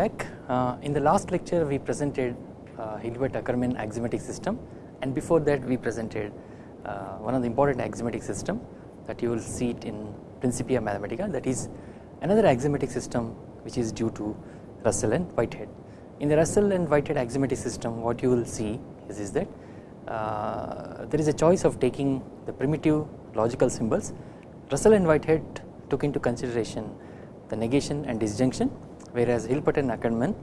back. Uh, in the last lecture we presented uh, Hilbert Ackermann axiomatic system. And before that we presented uh, one of the important axiomatic system that you will see it in Principia Mathematica. That is another axiomatic system which is due to Russell and Whitehead. In the Russell and Whitehead axiomatic system what you will see is, is that uh, there is a choice of taking the primitive logical symbols. Russell and Whitehead took into consideration the negation and disjunction whereas Hilbert and Ackermann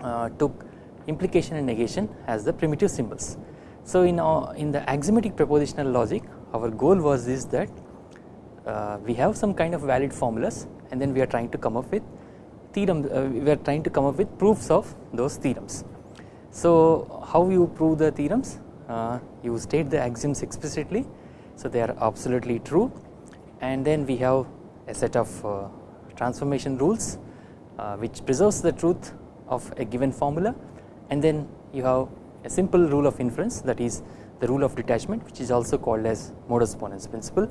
uh, took implication and negation as the primitive symbols. So in, uh, in the axiomatic propositional logic our goal was this that uh, we have some kind of valid formulas and then we are trying to come up with theorem uh, we are trying to come up with proofs of those theorems. So how you prove the theorems uh, you state the axioms explicitly so they are absolutely true and then we have a set of uh, transformation rules uh, which preserves the truth of a given formula and then you have a simple rule of inference that is the rule of detachment which is also called as modus ponens principle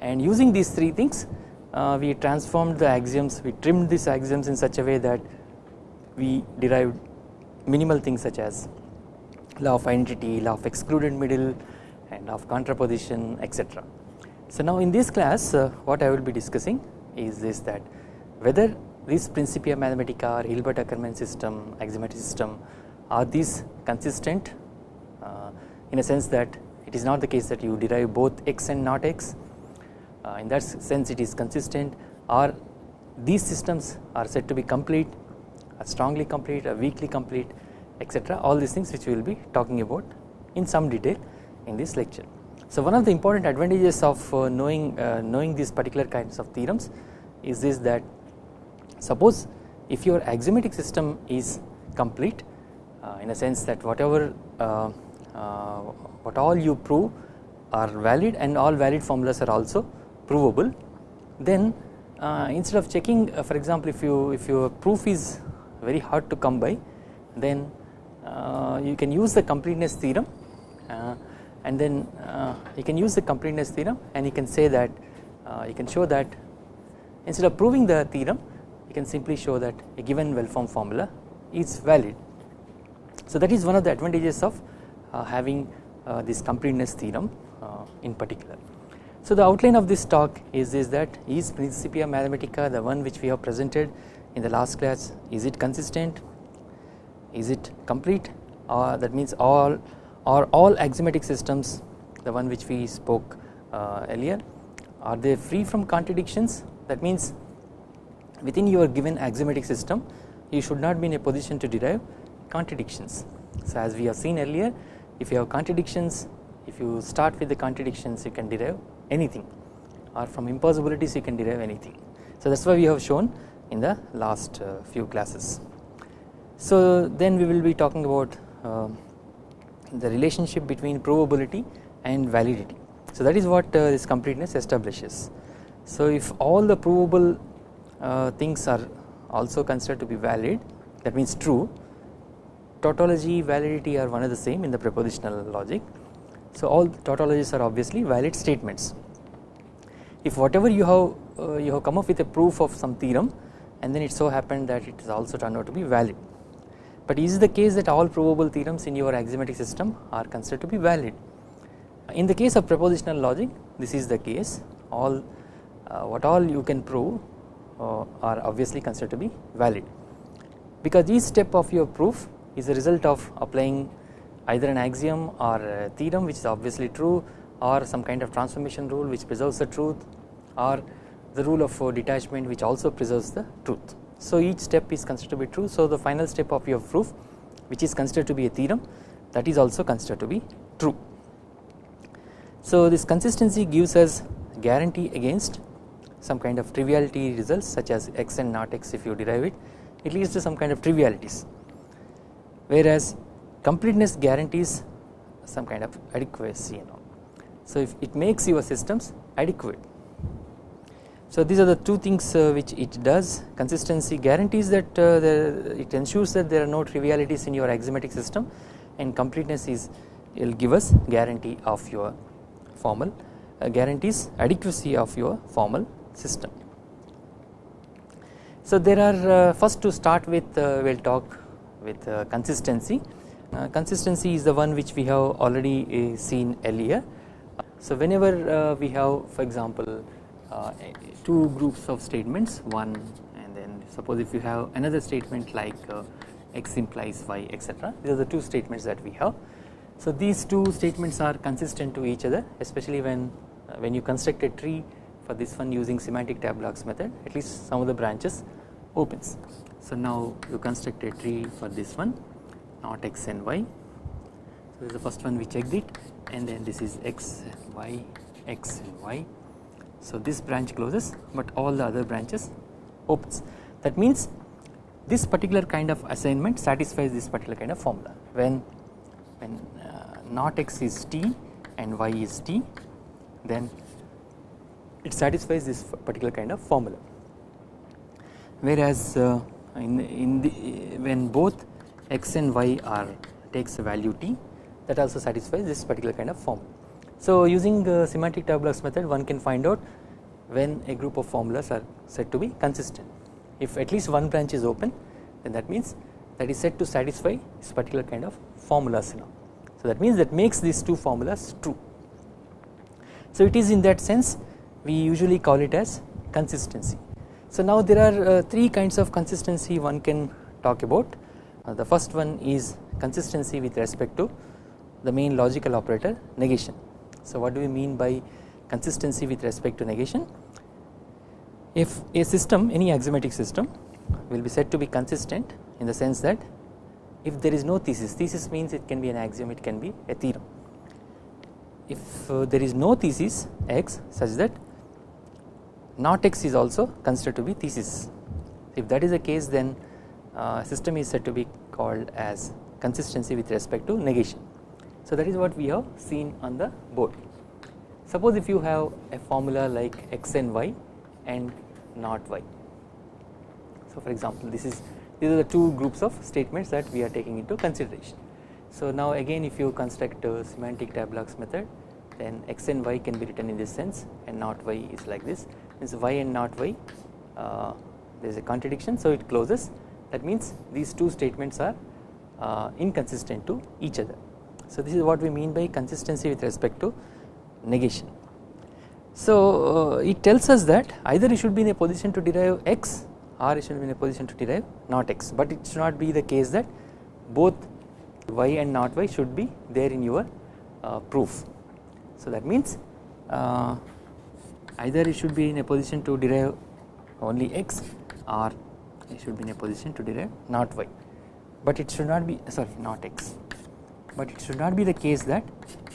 and using these three things uh, we transformed the axioms we trimmed these axioms in such a way that we derived minimal things such as law of identity, law of excluded middle and law of contraposition etc. So now in this class uh, what I will be discussing is this that whether this Principia Mathematica or Hilbert Ackermann system axiomatic system are these consistent? Uh, in a sense that it is not the case that you derive both x and not x. Uh, in that sense it is consistent. Or these systems are said to be complete are strongly complete or weakly complete etc all these things which we will be talking about in some detail in this lecture. So one of the important advantages of uh, knowing uh, knowing these particular kinds of theorems is this that suppose if your axiomatic system is complete uh, in a sense that whatever uh, uh, what all you prove are valid and all valid formulas are also provable then uh, instead of checking for example if you if your proof is very hard to come by then you can use the completeness theorem and then you can use the completeness theorem and you can say that you can show that instead of proving the theorem you can simply show that a given well formed formula is valid. So that is one of the advantages of uh, having uh, this completeness theorem uh, in particular. So the outline of this talk is, is that is Principia Mathematica the one which we have presented in the last class? Is it consistent? Is it complete? Or that means all or all axiomatic systems the one which we spoke uh, earlier? Are they free from contradictions? That means within your given axiomatic system you should not be in a position to derive contradictions. So as we have seen earlier if you have contradictions if you start with the contradictions you can derive anything or from impossibilities you can derive anything. So that is why we have shown in the last uh, few classes. So then we will be talking about uh, the relationship between provability and validity. So that is what uh, this completeness establishes. So if all the provable things are also considered to be valid that means true tautology validity are one and the same in the propositional logic. So all tautologies are obviously valid statements. If whatever you have uh, you have come up with a proof of some theorem and then it so happened that it is also turned out to be valid. But is the case that all provable theorems in your axiomatic system are considered to be valid? In the case of propositional logic this is the case all uh, what all you can prove uh, are obviously considered to be valid because each step of your proof is a result of applying either an axiom or a theorem which is obviously true or some kind of transformation rule which preserves the truth or the rule of uh, detachment which also preserves the truth. So each step is considered to be true so the final step of your proof which is considered to be a theorem that is also considered to be true. So this consistency gives us guarantee against some kind of triviality results such as x and not x if you derive it it leads to some kind of trivialities whereas completeness guarantees some kind of adequacy you know. So if it makes your systems adequate. So these are the two things uh, which it does consistency guarantees that uh, the, it ensures that there are no trivialities in your axiomatic system and completeness is will give us guarantee of your formal uh, guarantees adequacy of your formal system. So there are uh, first to start with uh, we will talk with uh, consistency. Consistency is the one which we have already seen earlier. So whenever we have for example two groups of statements one and then suppose if you have another statement like x implies y etc these are the two statements that we have. So these two statements are consistent to each other especially when when you construct a tree for this one using semantic tab tableaux method at least some of the branches opens. So now you construct a tree for this one not x and y. So this is the first one we checked it and then this is x and y x and y. So this branch closes but all the other branches opens that means this particular kind of assignment satisfies this particular kind of formula when when uh, not x is t and y is t then it satisfies this particular kind of formula whereas uh, in, in the when both x and y are takes a value t that also satisfies this particular kind of form. So using uh, semantic tableaux method one can find out when a group of formulas are said to be consistent if at least one branch is open then that means that is said to satisfy this particular kind of formulas now. So that means that makes these two formulas true. So it is in that sense we usually call it as consistency. So now there are uh, three kinds of consistency one can talk about. Uh, the first one is consistency with respect to the main logical operator negation. So what do we mean by consistency with respect to negation? If a system any axiomatic system will be said to be consistent in the sense that if there is no thesis, thesis means it can be an axiom it can be a theorem. If uh, there is no thesis x such that not x is also considered to be thesis. If that is the case then uh, system is said to be called as consistency with respect to negation. So that is what we have seen on the board. Suppose if you have a formula like x and y and not y. So for example this is these are the two groups of statements that we are taking into consideration. So now again if you construct a semantic tableaux method then x and y can be written in this sense and not y is like this means y and not y uh, there is a contradiction so it closes that means these two statements are uh, inconsistent to each other. So this is what we mean by consistency with respect to negation. So uh, it tells us that either you should be in a position to derive x or you should be in a position to derive not x but it should not be the case that both y and not y should be there in your uh, proof. So that means uh, either it should be in a position to derive only x or it should be in a position to derive not y. But it should not be sorry not x. But it should not be the case that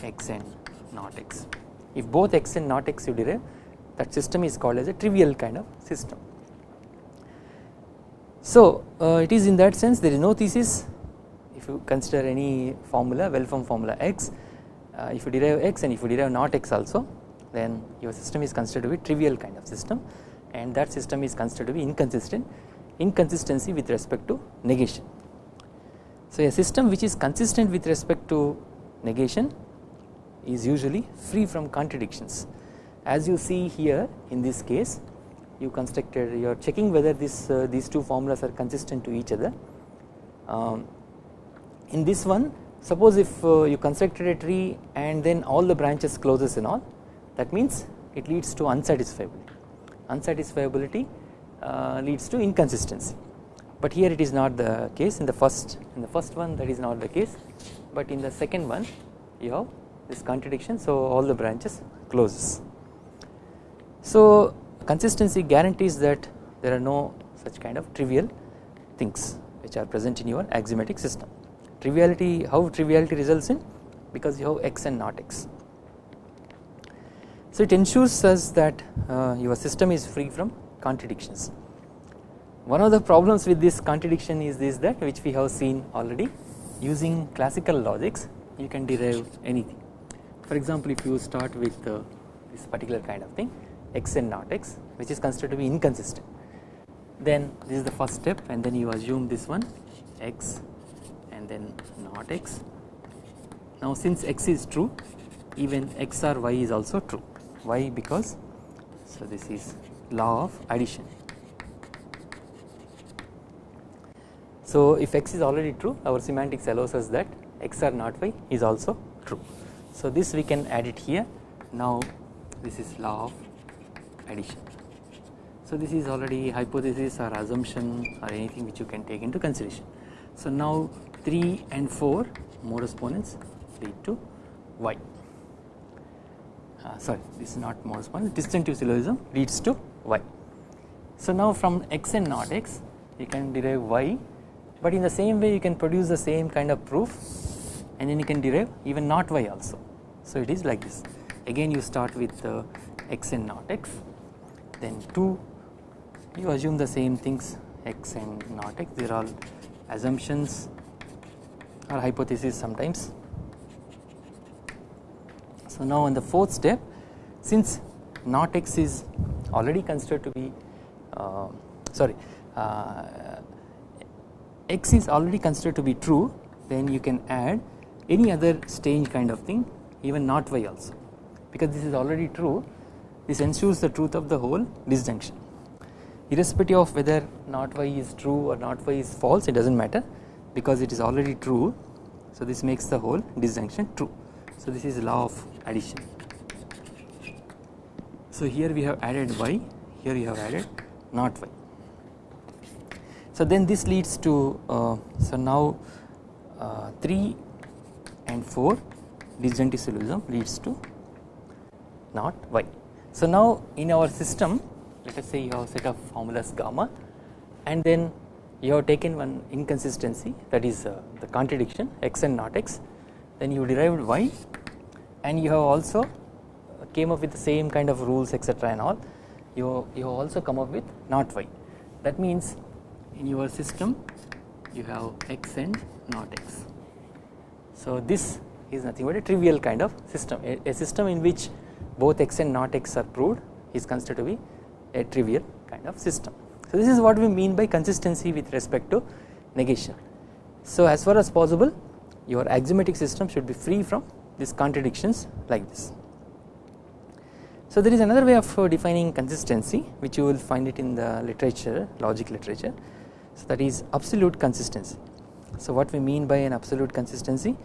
x and not x. If both x and not x you derive that system is called as a trivial kind of system. So uh, it is in that sense there is no thesis. If you consider any formula well formed formula x uh, if you derive x and if you derive not x also then your system is considered to be trivial kind of system. And that system is considered to be inconsistent inconsistency with respect to negation. So a system which is consistent with respect to negation is usually free from contradictions. As you see here in this case you constructed you are checking whether this uh, these two formulas are consistent to each other. Um, in this one suppose if uh, you constructed a tree and then all the branches closes and all that means it leads to unsatisfiability. Unsatisfiability uh, leads to inconsistency. But here it is not the case in the first in the first one that is not the case. But in the second one you have this contradiction so all the branches closes. So consistency guarantees that there are no such kind of trivial things which are present in your axiomatic system. Triviality how triviality results in? Because you have x and not x so it ensures us that uh, your system is free from contradictions. One of the problems with this contradiction is this that which we have seen already using classical logics you can derive anything. For example if you start with uh, this particular kind of thing x and not x which is considered to be inconsistent then this is the first step and then you assume this one x and then not x. Now since x is true even x or y is also true why because so this is law of addition So if x is already true our semantics allows us that x or not y is also true. So this we can add it here now this is law of addition. So this is already hypothesis or assumption or anything which you can take into consideration. So now 3 and 4 modus ponens lead to y. Uh, sorry this is not modus ponens disjunctive syllogism leads to y. So now from x and not x you can derive y but in the same way you can produce the same kind of proof and then you can derive even not y also. So it is like this again you start with uh, x and not x then 2 you assume the same things x and not x they are all assumptions or hypothesis sometimes. So now in the fourth step since not x is already considered to be uh, sorry uh, x is already considered to be true then you can add any other strange kind of thing even not y also. Because this is already true this ensures the truth of the whole disjunction. Irrespective of whether not y is true or not y is false it does not matter because it is already true. So this makes the whole disjunction true. So this is law of addition so here we have added y here we have added not y so then this leads to uh, so now uh, 3 and 4 disjunctive syllogism leads to not y. So now in our system let us say you have set of formulas gamma and then you have taken one inconsistency that is uh, the contradiction x and not x then you derived y and you have also came up with the same kind of rules etc and all you, you have also come up with not y that means in your system you have x and not x. So this is nothing but a trivial kind of system a, a system in which both x and not x are proved is considered to be a trivial kind of system. So this is what we mean by consistency with respect to negation. So as far as possible your axiomatic system should be free from these contradictions like this. So there is another way of uh, defining consistency which you will find it in the literature logic literature so that is absolute consistency. So what we mean by an absolute consistency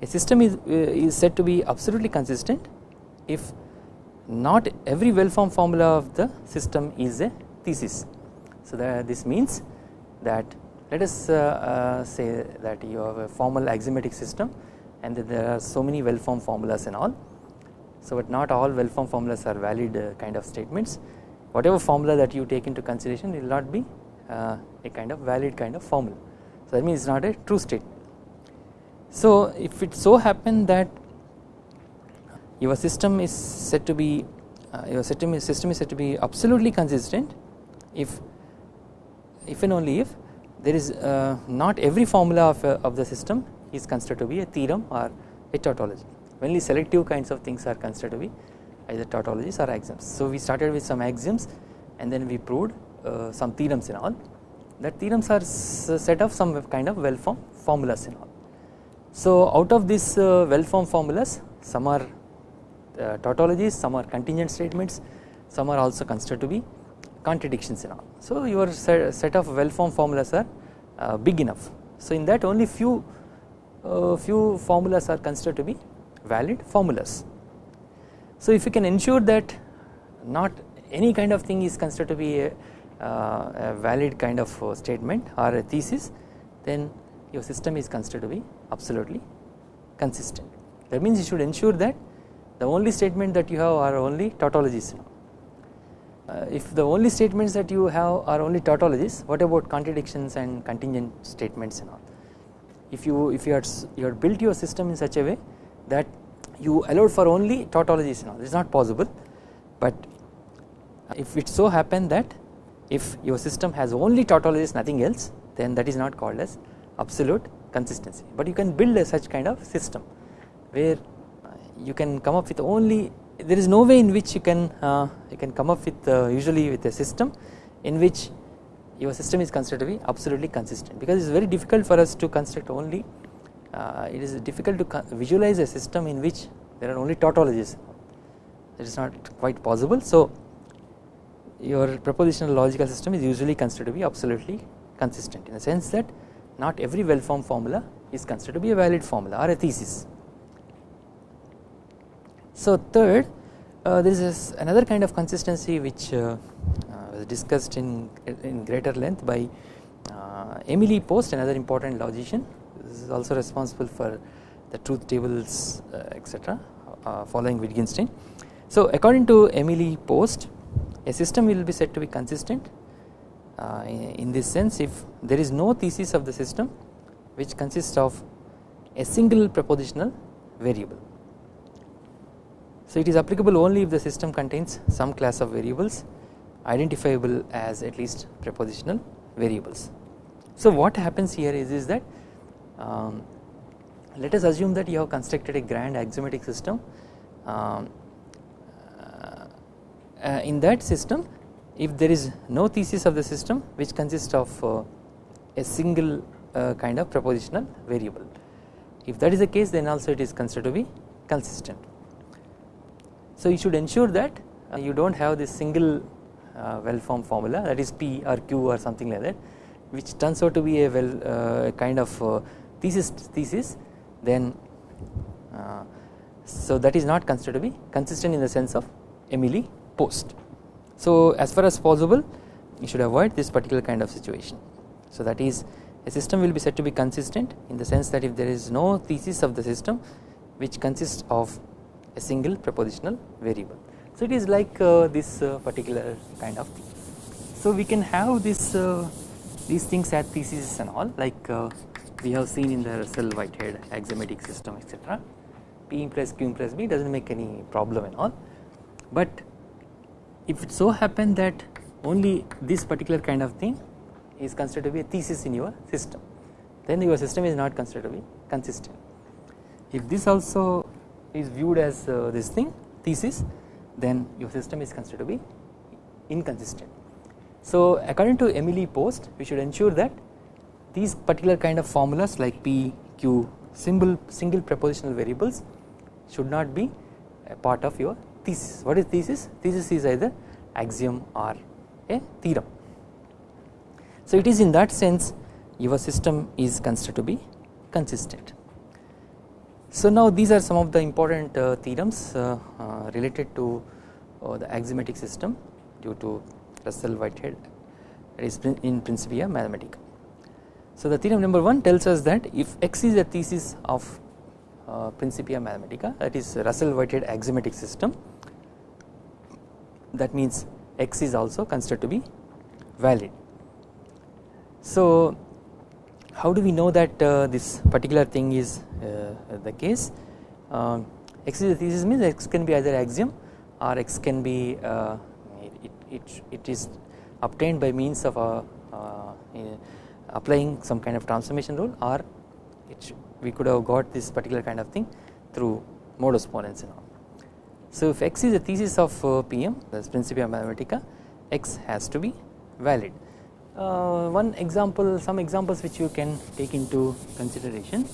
a system is, uh, is said to be absolutely consistent if not every well formed formula of the system is a thesis. So that this means that let us uh, say that you have a formal axiomatic system and that there are so many well formed formulas and all. So but not all well formed formulas are valid uh, kind of statements whatever formula that you take into consideration will not be uh, a kind of valid kind of formula. So that means it is not a true statement. So if it so happen that your system is said to be uh, your system is, system is said to be absolutely consistent if if and only if there is uh, not every formula of, uh, of the system is considered to be a theorem or a tautology only selective kinds of things are considered to be either tautologies or axioms. So we started with some axioms and then we proved uh, some theorems and all that theorems are set of some kind of well formed formulas and all. So out of these uh, well formed formulas some are uh, tautologies some are contingent statements some are also considered to be contradictions and all. So your set of well formed formulas are uh, big enough. So in that only few uh, few formulas are considered to be valid formulas. So if you can ensure that not any kind of thing is considered to be a, uh, a valid kind of uh, statement or a thesis then your system is considered to be absolutely consistent. That means you should ensure that the only statement that you have are only tautologies. Uh, if the only statements that you have are only tautologies, what about contradictions and contingent statements and all? If you if you had you had built your system in such a way that you allowed for only tautologies and all, it is not possible. But if it so happen that if your system has only tautologies nothing else, then that is not called as absolute consistency. But you can build a such kind of system where you can come up with only there is no way in which you can uh, you can come up with uh, usually with a system in which your system is considered to be absolutely consistent because it is very difficult for us to construct only uh, it is difficult to visualize a system in which there are only tautologies it is not quite possible. So your propositional logical system is usually considered to be absolutely consistent in the sense that not every well formed formula is considered to be a valid formula or a thesis. So third uh, there is another kind of consistency which uh, discussed in, in greater length by uh, Emil Post another important logician this is also responsible for the truth tables uh, etc uh, following Wittgenstein. So according to Emil Post a system will be said to be consistent uh, in this sense if there is no thesis of the system which consists of a single propositional variable. So it is applicable only if the system contains some class of variables identifiable as at least propositional variables. So what happens here is, is that um, let us assume that you have constructed a grand axiomatic system um, uh, in that system if there is no thesis of the system which consists of uh, a single uh, kind of propositional variable. If that is the case then also it is considered to be consistent. So you should ensure that uh, you do not have this single uh, Uh, well formed formula that is P or Q or something like that which turns out to be a well uh, kind of uh, thesis thesis then uh, so that is not considered to be consistent in the sense of Emil Post. So as far as possible you should avoid this particular kind of situation. So that is a system will be said to be consistent in the sense that if there is no thesis of the system which consists of a single propositional variable. So it is like uh, this uh, particular kind of thing. So we can have this uh, these things as theses and all like we have seen in the Russell Whitehead axiomatic system etc. P implies Q implies B does not make any problem and all but if it so happen that only this particular kind of thing is considered to be a thesis in your system then your system is not considered to be consistent. If this also is viewed as uh, this thing thesis then your system is considered to be inconsistent. So according to Emil Post we should ensure that these particular kind of formulas like P, Q, symbol, single prepositional variables should not be a part of your thesis. What is thesis? Thesis is either axiom or a theorem. So it is in that sense your system is considered to be consistent. So now these are some of the important uh, theorems uh, uh, related to uh, the axiomatic system due to Russell Whitehead that is in Principia Mathematica. So the theorem number 1 tells us that if X is a thesis of uh, Principia Mathematica that is Russell Whitehead axiomatic system that means X is also considered to be valid. So how do we know that uh, this particular thing is uh, the case uh, X is a thesis means X can be either axiom or X can be uh, it, it, it is obtained by means of a, applying some kind of transformation rule or it we could have got this particular kind of thing through modus ponens and all. So if X is a thesis of PM that is Principia Mathematica X has to be valid. Uh, one example some examples which you can take into consideration.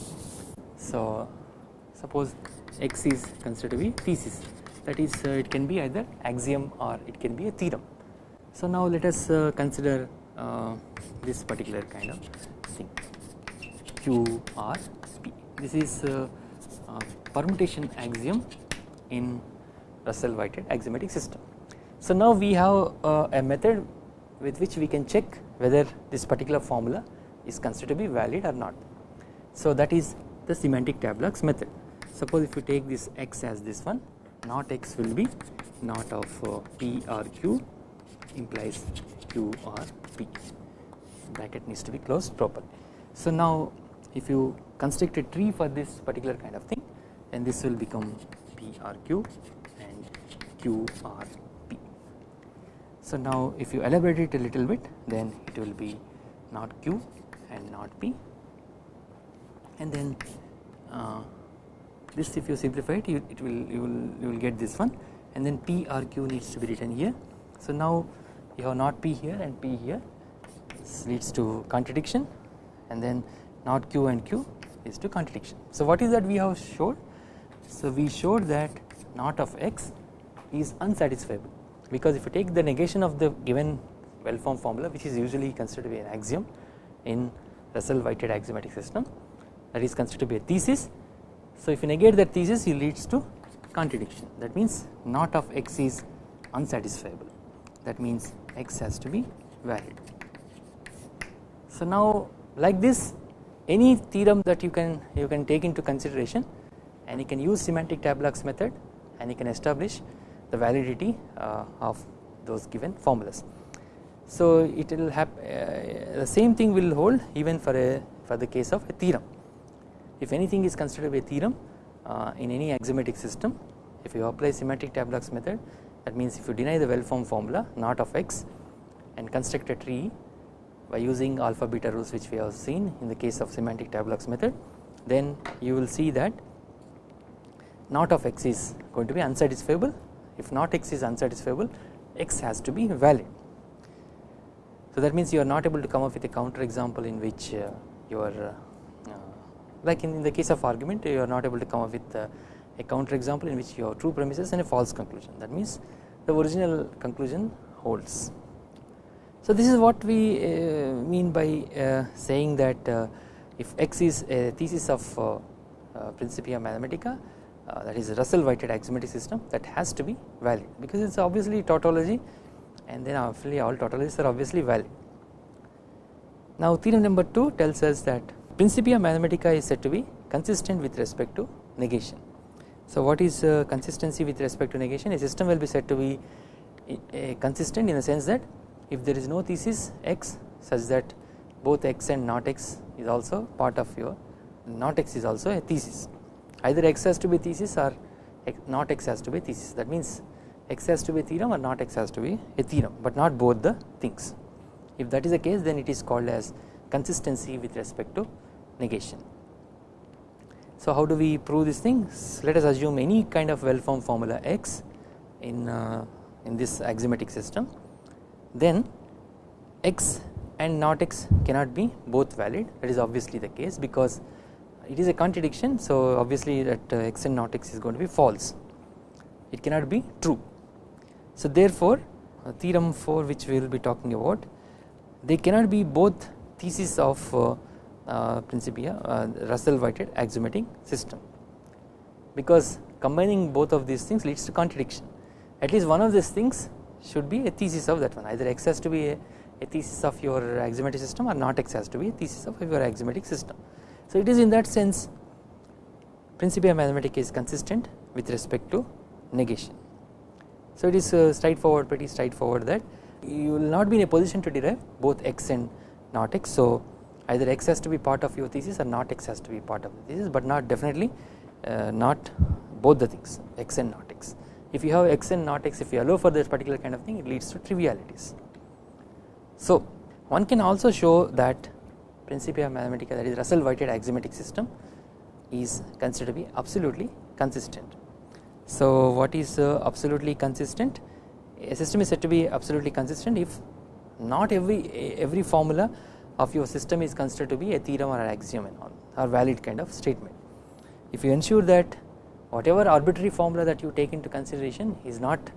So suppose X is considered to be thesis that is uh, it can be either axiom or it can be a theorem. So now let us uh, consider uh, this particular kind of thing Q R P this is uh, uh, permutation axiom in Russell Whitehead axiomatic system. So now we have a method with which we can check whether this particular formula is considered to be valid or not. So that is the semantic tableaux method. Suppose if you take this x as this one not x will be not of uh, p or q implies q or p bracket needs to be closed properly. So now if you construct a tree for this particular kind of thing then this will become P R Q and Q R P. So now if you elaborate it a little bit then it will be not Q and not P and then uh, this if you simplify it you, it will you will you will get this one and then P R Q needs to be written here. So now you have not P here and P here this leads to contradiction and then not Q and Q is to contradiction. So what is that we have showed? So we showed that not of x is unsatisfiable because if you take the negation of the given well formed formula which is usually considered to be an axiom in Russell Whitehead axiomatic system that is considered to be a thesis. So if you negate that thesis it leads to contradiction that means not of x is unsatisfiable that means x has to be valid. So now like this any theorem that you can you can take into consideration and you can use semantic tableaux method and you can establish the validity uh, of those given formulas. So it will have uh, the same thing will hold even for a for the case of a theorem. If anything is considered a theorem uh, in any axiomatic system if you apply semantic tableaux method that means if you deny the well formed formula not of x and construct a tree by using alpha beta rules which we have seen in the case of semantic tableaux method then you will see that not of x is going to be unsatisfiable if not x is unsatisfiable x has to be valid. So that means you are not able to come up with a counter example in which uh, you are uh, like in, in, the case of argument you are not able to come up with uh, a counter example in which you have true premises and a false conclusion that means the original conclusion holds. So this is what we uh, mean by uh, saying that uh, if X is a thesis of Principia Mathematica that is a Russell Whitehead axiomatic system that has to be valid because it is obviously tautology and then obviously all tautologies are obviously valid. Now theorem number 2 tells us that Principia Mathematica is said to be consistent with respect to negation. So what is uh, consistency with respect to negation a system will be said to be uh, consistent in the sense that if there is no thesis x such that both x and not x is also part of your not x is also a thesis either x has to be thesis or not x has to be thesis. That means x has to be theorem or not x has to be a theorem but not both the things. If that is the case then it is called as consistency with respect to negation. So how do we prove these things let us assume any kind of well formed formula x in uh, in this axiomatic system. Then x and not x cannot be both valid. That is obviously the case because it is a contradiction so obviously that uh, x and not x is going to be false it cannot be true. So therefore uh, theorem 4 which we will be talking about they cannot be both thesis of uh, uh, Principia uh, Russell Whitehead axiomatic system because combining both of these things leads to contradiction at least one of these things should be a thesis of that one either x has to be a, a thesis of your axiomatic system or not x has to be a thesis of your axiomatic system. So it is in that sense Principia Mathematica is consistent with respect to negation. So it is uh, straightforward pretty straightforward that you will not be in a position to derive both x and not x. So either x has to be part of your thesis or not x has to be part of the thesis but not definitely uh, not both the things x and not x if you have x and not x if you allow for this particular kind of thing it leads to trivialities. So one can also show that Principia Mathematica that is Russell Whitehead axiomatic system is considered to be absolutely consistent. So what is uh, absolutely consistent a system is said to be absolutely consistent if not every every formula of your system is considered to be a theorem or an axiom and all or valid kind of statement. If you ensure that whatever arbitrary formula that you take into consideration is not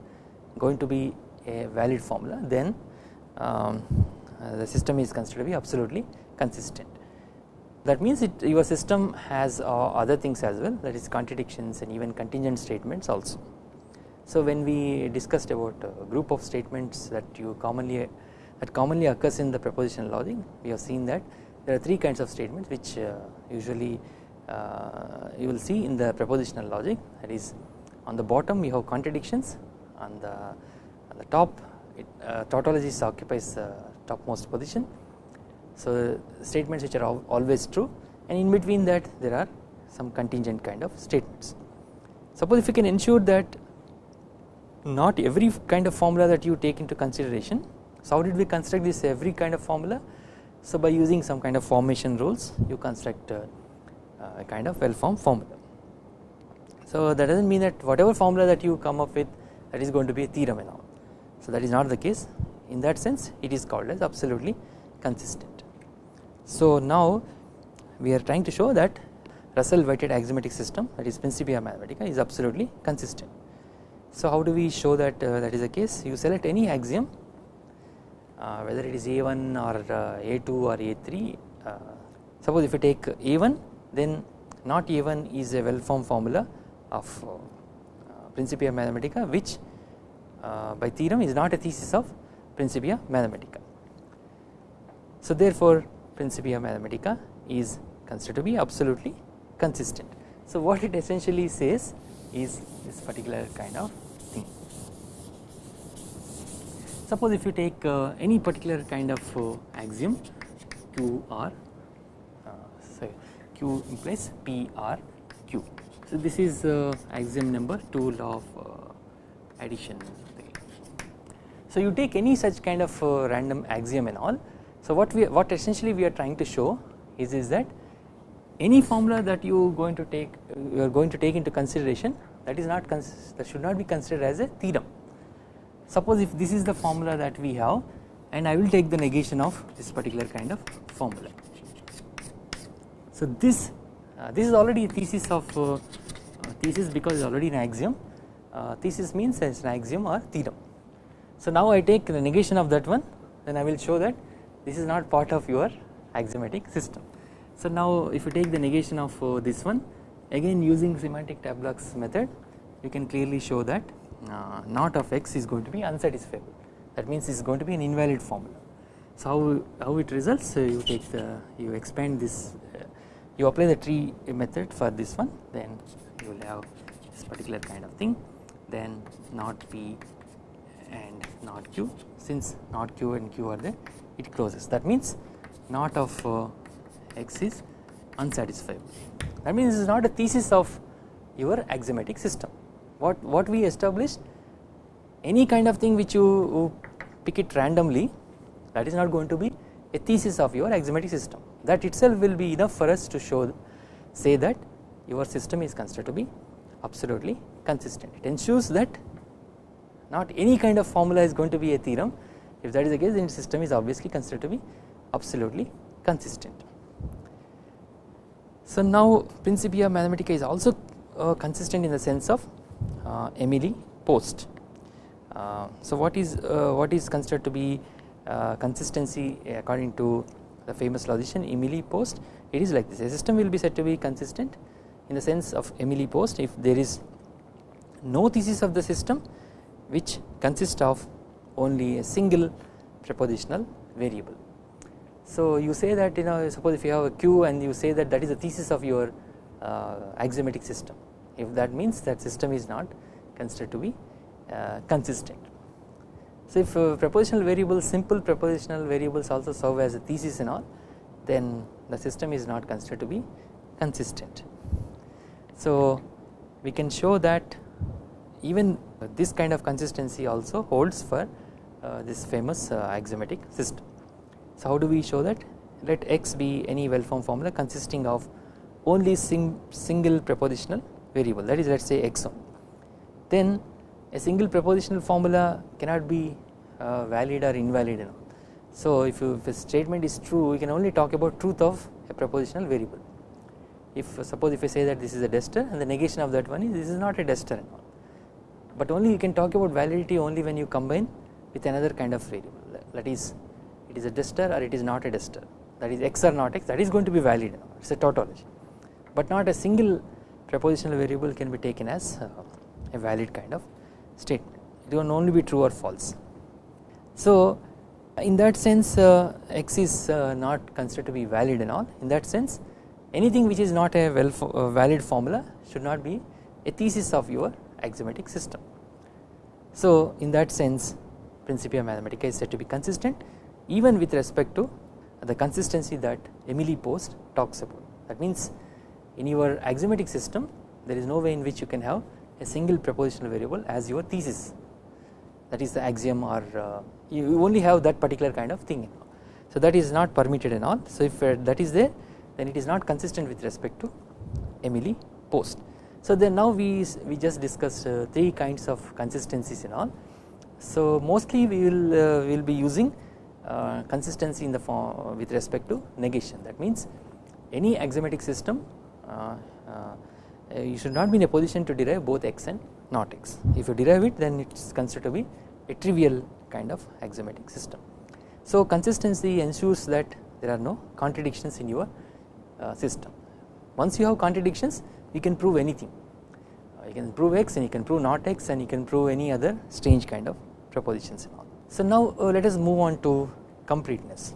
going to be a valid formula then um, the system is considered to be absolutely consistent. That means it, your system has uh, other things as well that is contradictions and even contingent statements also. So when we discussed about a group of statements that you commonly that commonly occurs in the propositional logic we have seen that there are three kinds of statements which uh, usually uh, you will see in the propositional logic that is on the bottom you have contradictions on the on the top it uh, tautologist occupies the topmost position. So statements which are always true. And in between that there are some contingent kind of statements. Suppose if you can ensure that not every kind of formula that you take into consideration so how did we construct this every kind of formula? So by using some kind of formation rules you construct uh, a kind of well formed formula. So that does not mean that whatever formula that you come up with that is going to be a theorem and all. So that is not the case in that sense it is called as absolutely consistent. So now we are trying to show that Russell Whitehead axiomatic system that is Principia Mathematica is absolutely consistent. So how do we show that uh, that is the case you select any axiom uh, whether it is A1 or uh, A2 or A3 uh, suppose if you take A1 then not A1 is a well formed formula of uh, Principia Mathematica which uh, by theorem is not a thesis of Principia Mathematica. So therefore Principia Mathematica is considered to be absolutely consistent. So what it essentially says is this particular kind of thing. Suppose if you take uh, any particular kind of uh, axiom Q R, uh, sorry, Q implies P R Q. So this is uh, axiom number 2 law of uh, addition. So you take any such kind of uh, random axiom and all. So what we what essentially we are trying to show is is that any formula that you going to take you are going to take into consideration that is not that should not be considered as a theorem. Suppose if this is the formula that we have and I will take the negation of this particular kind of formula. So this uh, this is already a thesis of uh, uh, thesis because it is already an axiom uh, thesis means as an axiom or theorem. So now I take the negation of that one then I will show that this is not part of your axiomatic system. So now if you take the negation of uh, this one again using semantic tableaux method you can clearly show that uh, not of x is going to be unsatisfiable that means it is going to be an invalid formula. So how, how it results uh, you take the you expand this uh, you apply the tree method for this one then you will have this particular kind of thing then not p and not q since not q and q are there it closes that means not of uh, x is unsatisfiable. That means this is not a thesis of your axiomatic system. What, what we established any kind of thing which you pick it randomly that is not going to be a thesis of your axiomatic system that itself will be enough for us to show say that your system is considered to be absolutely consistent it ensures that not any kind of formula is going to be a theorem if that is the case then system is obviously considered to be absolutely consistent. So now Principia Mathematica is also uh, consistent in the sense of uh, Emil Post. Uh, so what is uh, what is considered to be uh, consistency according to the famous logician Emil Post? It is like this: a system will be said to be consistent in the sense of Emily Post if there is no thesis of the system which consists of only a single prepositional variable. So you say that you know suppose if you have a q and you say that that is the thesis of your uh, axiomatic system if that means that system is not considered to be uh, consistent. So if uh, prepositional variables simple prepositional variables also serve as a thesis and all then the system is not considered to be consistent. So we can show that even this kind of consistency also holds for uh, this famous uh, axiomatic system. So how do we show that? Let x be any well formed formula consisting of only sing single prepositional variable that is let us say x1. Then a single prepositional formula cannot be uh, valid or invalid. So if, you, if a statement is true we can only talk about truth of a prepositional variable. If uh, suppose if I say that this is a duster and the negation of that one is this is not a duster but only you can talk about validity only when you combine with another kind of variable. That is it is a duster or it is not a duster that is x or not x that is going to be valid. It is a tautology. But not a single prepositional variable can be taken as uh, a valid kind of statement. It can only be true or false. So in that sense uh, x is uh, not considered to be valid and all. In that sense anything which is not a well valid formula should not be a thesis of your axiomatic system. So in that sense Principia Mathematica is said to be consistent even with respect to the consistency that Emil Post talks about. That means in your axiomatic system there is no way in which you can have a single propositional variable as your thesis. That is the axiom or uh, you only have that particular kind of thing. So that is not permitted and all. So if uh, that is there then it is not consistent with respect to Emil Post so then now we we just discussed uh, three kinds of consistencies and all so mostly we will uh, will be using uh, consistency in the form with respect to negation that means any axiomatic system uh, uh, you should not be in a position to derive both x and not x if you derive it then it is considered to be a trivial kind of axiomatic system. So consistency ensures that there are no contradictions in your uh, system. Once you have contradictions you can prove anything uh, you can prove x and you can prove not x and you can prove any other strange kind of propositions and all. So now uh, let us move on to completeness.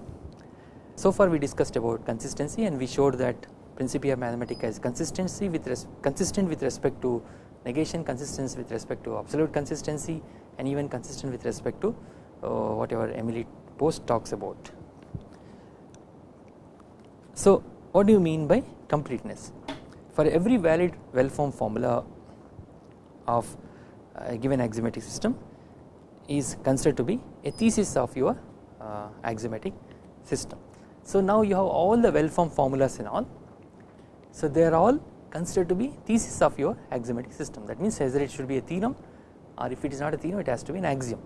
So far we discussed about consistency and we showed that Principia Mathematica is consistency with consistent with respect to negation, consistent with respect to absolute consistency and even consistent with respect to uh, whatever Emil Post talks about. So what do you mean by completeness? For every valid well formed formula of a given axiomatic system is considered to be a thesis of your uh, axiomatic system. So now you have all the well formed formulas and all so they are all considered to be thesis of your axiomatic system that means either it should be a theorem or if it is not a theorem it has to be an axiom.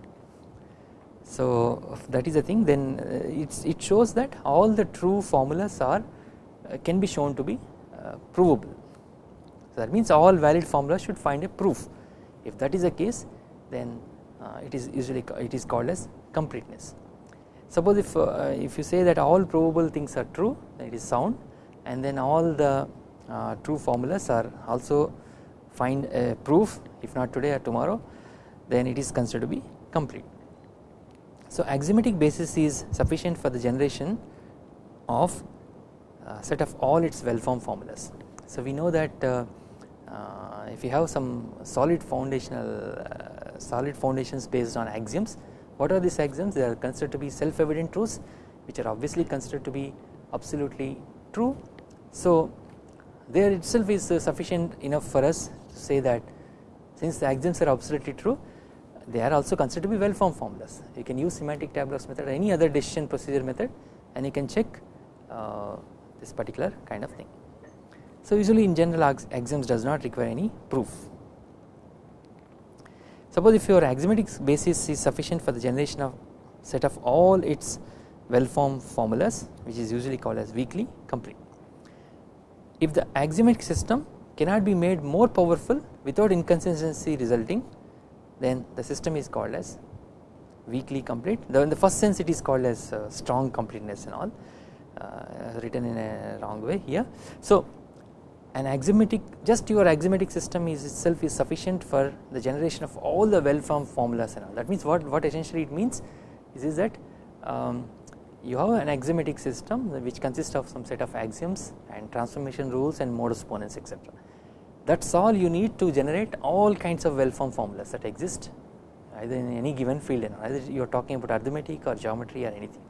So that is the thing then uh, it shows that all the true formulas are uh, can be shown to be provable. So that means all valid formulas should find a proof if that is the case then it is usually it is called as completeness. Suppose if if you say that all probable things are true then it is sound and then all the uh, true formulas are also find a proof if not today or tomorrow then it is considered to be complete. So axiomatic basis is sufficient for the generation of uh, set of all its well formed formulas. So we know that uh, uh, if you have some solid foundational uh, solid foundations based on axioms what are these axioms they are considered to be self evident truths which are obviously considered to be absolutely true so there itself is uh, sufficient enough for us to say that since the axioms are absolutely true they are also considered to be well formed formulas. You can use semantic tableaux method or any other decision procedure method and you can check uh, this particular kind of thing. So usually in general axioms does not require any proof. Suppose if your axiomatic basis is sufficient for the generation of set of all its well formed formulas which is usually called as weakly complete if the axiomatic system cannot be made more powerful without inconsistency resulting then the system is called as weakly complete though in the first sense it is called as uh, strong completeness and all written in a wrong way here. So an axiomatic just your axiomatic system is itself is sufficient for the generation of all the well formed formulas and all that means what, what essentially it means is, is that um, you have an axiomatic system which consists of some set of axioms and transformation rules and modus ponens etc. That is all you need to generate all kinds of well formed formulas that exist either in any given field and either you are talking about arithmetic or geometry or anything.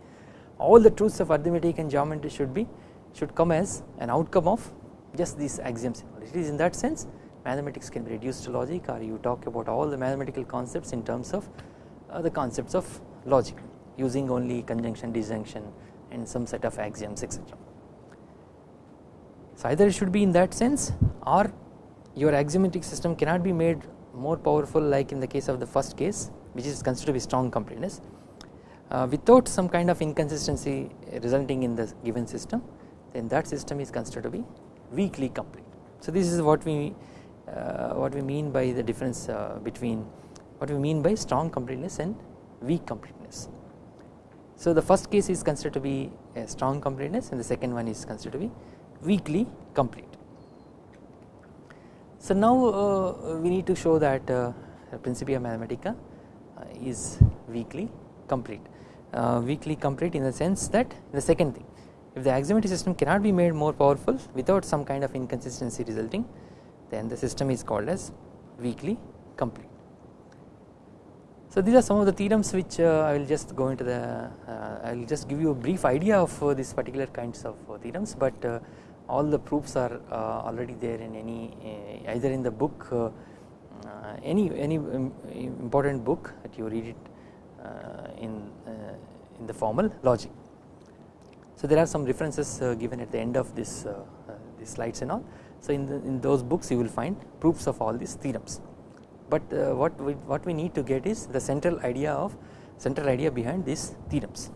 All the truths of arithmetic and geometry should be should come as an outcome of just these axioms it is in that sense mathematics can be reduced to logic or you talk about all the mathematical concepts in terms of uh, the concepts of logic using only conjunction disjunction and some set of axioms etc. So either it should be in that sense or your axiomatic system cannot be made more powerful like in the case of the first case which is considered to be strong completeness without some kind of inconsistency resulting in the given system then that system is considered to be weakly complete. So this is what we uh, what we mean by the difference uh, between what we mean by strong completeness and weak completeness. So the first case is considered to be a strong completeness and the second one is considered to be weakly complete. So now uh, we need to show that uh, Principia Mathematica uh, is weakly complete. Uh, weakly complete in the sense that the second thing if the axiomatic system cannot be made more powerful without some kind of inconsistency resulting then the system is called as weakly complete. So these are some of the theorems which uh, I will just go into the uh, I will just give you a brief idea of uh, these particular kinds of uh, theorems but uh, all the proofs are uh, already there in any either in the book any any um, important book that you read it in in the formal logic. So there are some references uh, given at the end of this uh, uh, these slides and all so in, the, in those books you will find proofs of all these theorems but uh, what we, what we need to get is the central idea of central idea behind these theorems.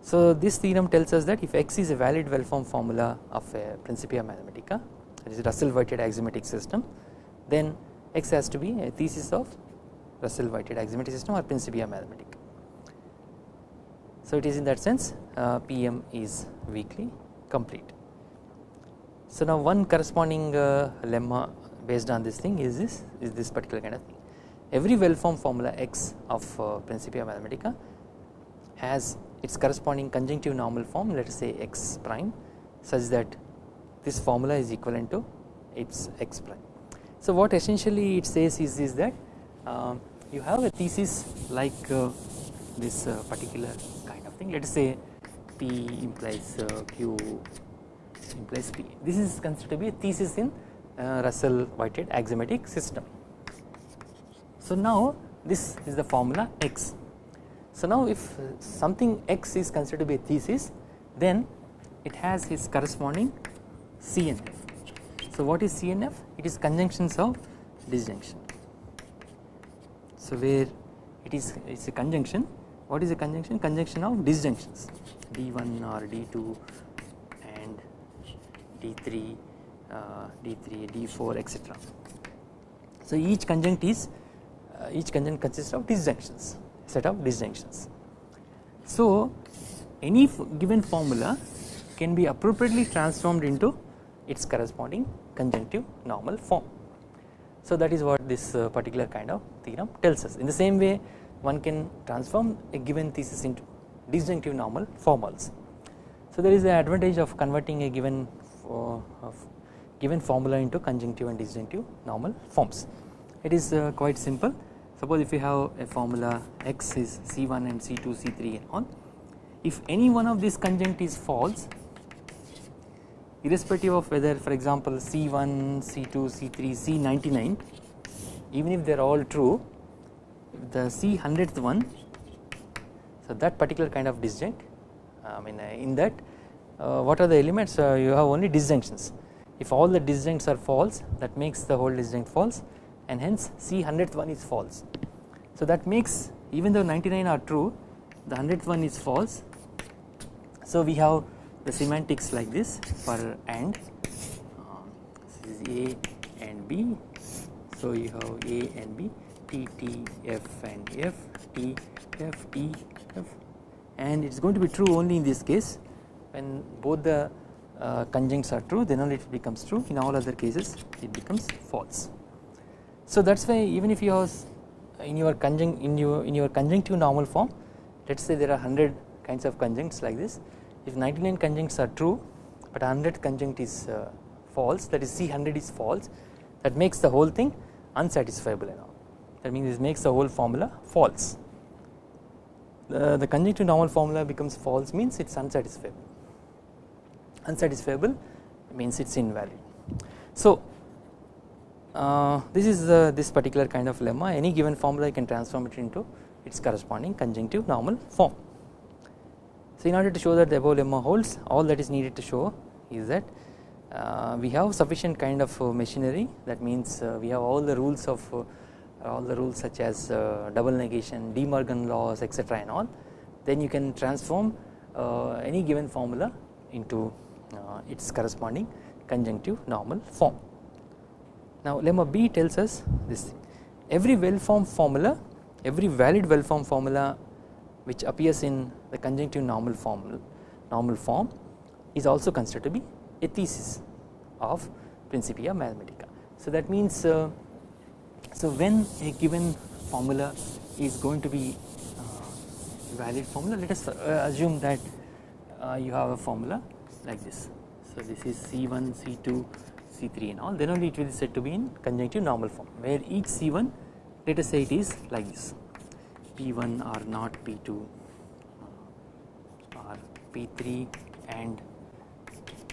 So this theorem tells us that if x is a valid well formed formula of a Principia Mathematica that is Russell-Whitehead axiomatic system then x has to be a thesis of Russell-Whitehead axiomatic system or Principia Mathematica. So it is in that sense uh, PM is weakly complete. So now one corresponding uh, lemma based on this thing is this is this particular kind of thing. Every well formed formula x of uh, Principia Mathematica has its corresponding conjunctive normal form let us say x prime such that this formula is equivalent to its x prime. So what essentially it says is, is that uh, you have a thesis like uh, this uh, particular of let us say P implies uh, Q implies P this is considered to be a thesis in uh, Russell Whitehead axiomatic system. So now this is the formula X. So now if something X is considered to be a thesis then it has its corresponding CNF. So what is CNF? It is conjunctions of disjunction. So where it is it's a conjunction what is a conjunction? Conjunction of disjunctions D1 or D2 and D3 uh, D3, D4 etc. So each conjunct is uh, each conjunct consists of disjunctions set of disjunctions. So any given formula can be appropriately transformed into its corresponding conjunctive normal form. So that is what this uh, particular kind of theorem tells us in the same way one can transform a given thesis into disjunctive normal form also. So there is the advantage of converting a given uh, given formula into conjunctive and disjunctive normal forms. It is uh, quite simple suppose if you have a formula x is C1 and C2 C3 and on if any one of these conjunct is false irrespective of whether for example C1 C2 C3 C99 even if they are all true the C hundredth one so that particular kind of disjunct I mean uh, in that uh, what are the elements uh, you have only disjunctions if all the disjuncts are false that makes the whole disjunct false and hence C hundredth one is false. So that makes even though 99 are true the hundredth one is false. So we have the semantics like this for and uh, this is A and B. So you have A and B T T F and F T F T F. And it is going to be true only in this case. When both the uh, conjuncts are true then only it becomes true. In all other cases it becomes false. So that is why even if you have in your conjunct in your in your conjunctive normal form let us say there are 100 kinds of conjuncts like this. If 99 conjuncts are true but 100 conjunct is uh, false that is C100 is false that makes the whole thing unsatisfiable and all that means it makes the whole formula false the, the conjunctive normal formula becomes false means it is unsatisfiable unsatisfiable means it is invalid. So uh, this is uh, this particular kind of lemma any given formula you can transform it into its corresponding conjunctive normal form. So in order to show that the above lemma holds all that is needed to show is that uh, we have sufficient kind of uh, machinery that means uh, we have all the rules of all the rules such as uh, double negation, De Morgan laws etc and all then you can transform uh, any given formula into uh, its corresponding conjunctive normal form. Now lemma B tells us this every well formed formula every valid well formed formula which appears in the conjunctive normal form normal form is also considered to be a thesis of Principia Mathematica. So that means uh, so when a given formula is going to be uh, valid formula let us uh, assume that uh, you have a formula like this. So this is C1 C2 C3 and all. Then only it will be said to be in conjunctive normal form where each C1 let us say it is like this. P1 or not P2 or P3 and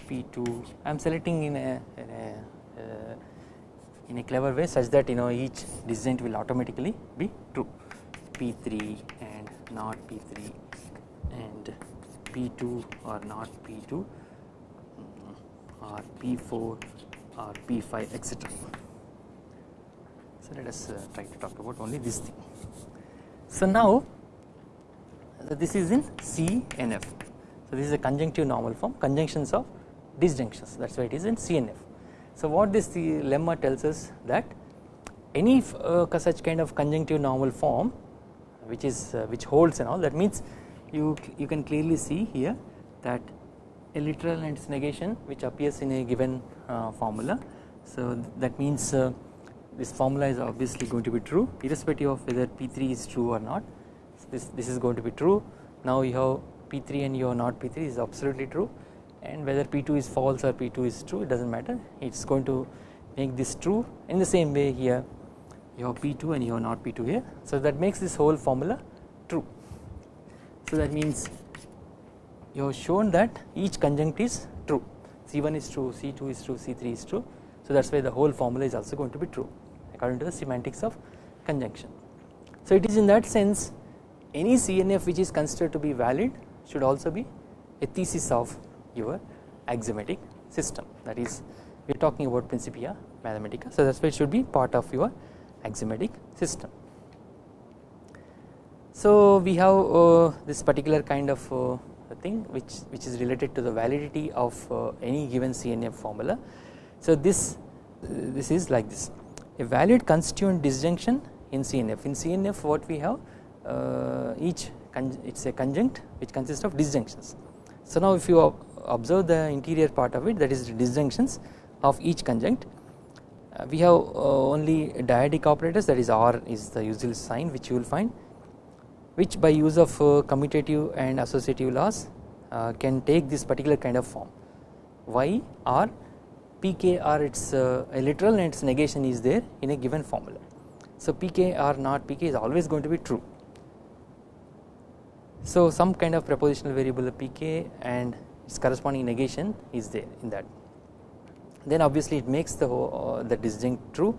P2 I am selecting in a, in a, uh, in a clever way such that you know each disjunct will automatically be true P3 and not P3 and P2 or not P2 or P4 or P5 etc. So let us uh, try to talk about only this thing. So now this is in CNF. So this is a conjunctive normal form conjunctions of disjunctions that is why it is in CNF. So what this the lemma tells us that any uh, such kind of conjunctive normal form which is uh, which holds and all that means you you can clearly see here that a literal and its negation which appears in a given uh, formula. So that means uh, this formula is obviously going to be true irrespective of whether P3 is true or not. So this, this is going to be true. Now you have P3 and you have not P3 is absolutely true and whether P2 is false or P2 is true it does not matter it is going to make this true in the same way here you have P2 and you have not P2 here. So that makes this whole formula true. So that means you have shown that each conjunct is true C1 is true C2 is true C3 is true so that is why the whole formula is also going to be true according to the semantics of conjunction. So it is in that sense any CNF which is considered to be valid should also be a thesis of your axiomatic system that is we are talking about Principia Mathematica so that is why it should be part of your axiomatic system. So we have uh, this particular kind of uh, thing which which is related to the validity of uh, any given CNF formula. So this this is like this a valid constituent disjunction in CNF in CNF what we have uh, each it is a conjunct which consists of disjunctions. So now if you observe the interior part of it that is the disjunctions of each conjunct uh, we have uh, only dyadic operators that is R is the usual sign which you will find which by use of uh, commutative and associative laws uh, can take this particular kind of form y r pk r its uh, a literal and its negation is there in a given formula. So PKR not pk is always going to be true. So some kind of propositional variable pk and its corresponding negation is there in that then obviously it makes the uh, the disjunct true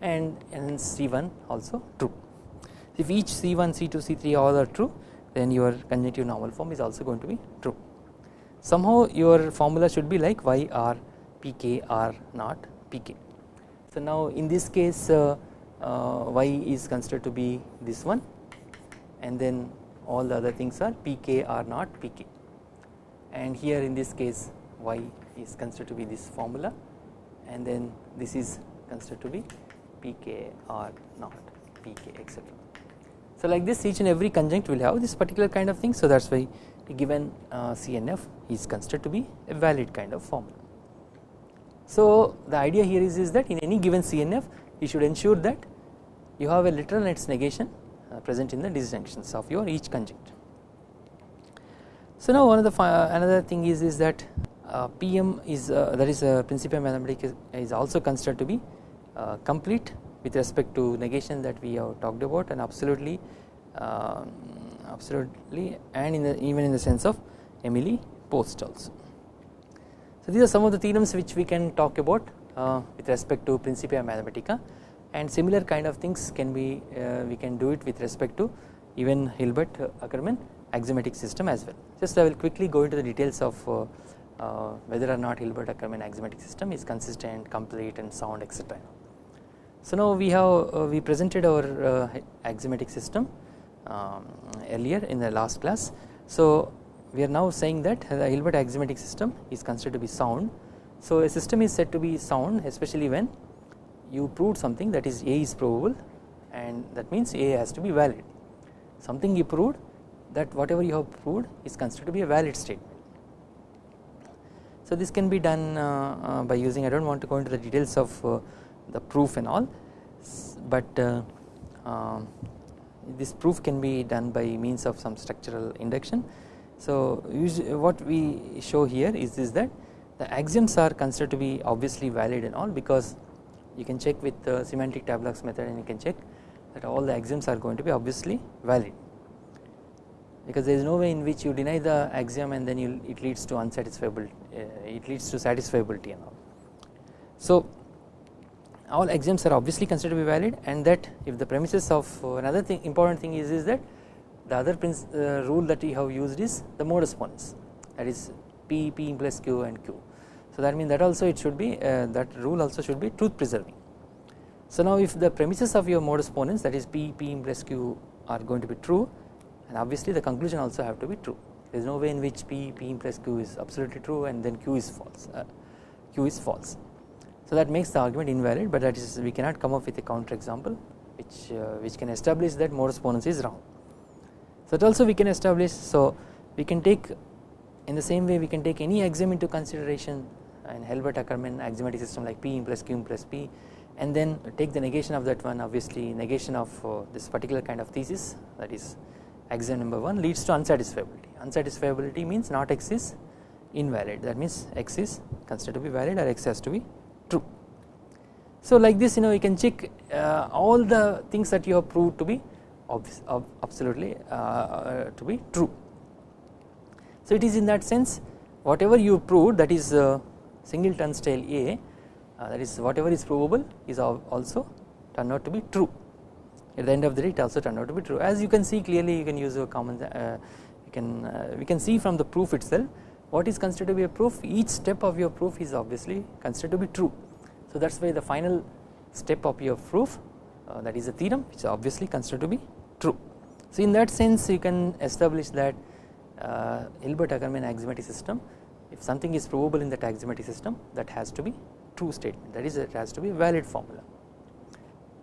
and, and C1 also true. If each C1, C2, C3 all are true then your conjunctive normal form is also going to be true. Somehow your formula should be like y r pk r not pk. So now in this case uh, uh, y is considered to be this one and then all the other things are pk r not pk and here in this case y is considered to be this formula and then this is considered to be pk or not pk etc. So like this each and every conjunct will have this particular kind of thing so that is why the given uh, CNF is considered to be a valid kind of formula. So the idea here is, is that in any given CNF you should ensure that you have a literal and its negation uh, present in the disjunctions of your each conjunct. So now one of the uh, another thing is is that uh, PM is uh, that is Principia Mathematica is also considered to be complete with respect to negation that we have talked about and absolutely absolutely and in the even in the sense of Emil Post also. So these are some of the theorems which we can talk about uh, with respect to Principia Mathematica and similar kind of things can be uh, we can do it with respect to even Hilbert Ackermann axiomatic system as well. Just I will quickly go into the details of uh, uh, whether or not Hilbert Ackermann axiomatic system is consistent, complete and sound etc. So now we have uh, we presented our uh, axiomatic system um, earlier in the last class. So we are now saying that the Hilbert axiomatic system is considered to be sound. So a system is said to be sound especially when you proved something that is A is provable and that means A has to be valid. Something you proved that whatever you have proved is considered to be a valid statement. So this can be done uh, uh, by using I do not want to go into the details of uh, the proof and all but um, this proof can be done by means of some structural induction. So what we show here is, is that the axioms are considered to be obviously valid and all because you can check with the semantic tableaux method and you can check that all the axioms are going to be obviously valid because there is no way in which you deny the axiom and then you, it leads to unsatisfiable uh, it leads to satisfiability and all. So all axioms are obviously considered to be valid and that if the premises of uh, another thing important thing is, is that the other uh, rule that we have used is the modus ponens that is P, P plus Q and Q. So that means that also it should be uh, that rule also should be truth preserving. So now if the premises of your modus ponens that is P, P plus Q are going to be true and obviously the conclusion also have to be true there is no way in which P, P plus Q is absolutely true and then Q is false uh, Q is false. So that makes the argument invalid but that is we cannot come up with a counter example which uh, which can establish that modus ponens is wrong. So that also we can establish so we can take in the same way we can take any axiom into consideration in Hilbert Ackermann axiomatic system like P plus Q plus P and then take the negation of that one obviously negation of uh, this particular kind of thesis that is axiom number 1 leads to unsatisfiability. Unsatisfiability means not x is invalid that means x is considered to be valid or x has to be true. So like this you know you can check uh, all the things that you have proved to be absolutely uh, uh, to be true. So it is in that sense whatever you proved that is uh, singleton style A uh, that is whatever is provable is also turned out to be true at the end of the day it also turned out to be true as you can see clearly you can use a common uh, you can uh, we can see from the proof itself what is considered to be a proof each step of your proof is obviously considered to be true so that is why the final step of your proof uh, that is a theorem which is obviously considered to be true. So in that sense you can establish that uh, Hilbert Ackermann axiomatic system if something is provable in that axiomatic system that has to be true statement that is it has to be valid formula.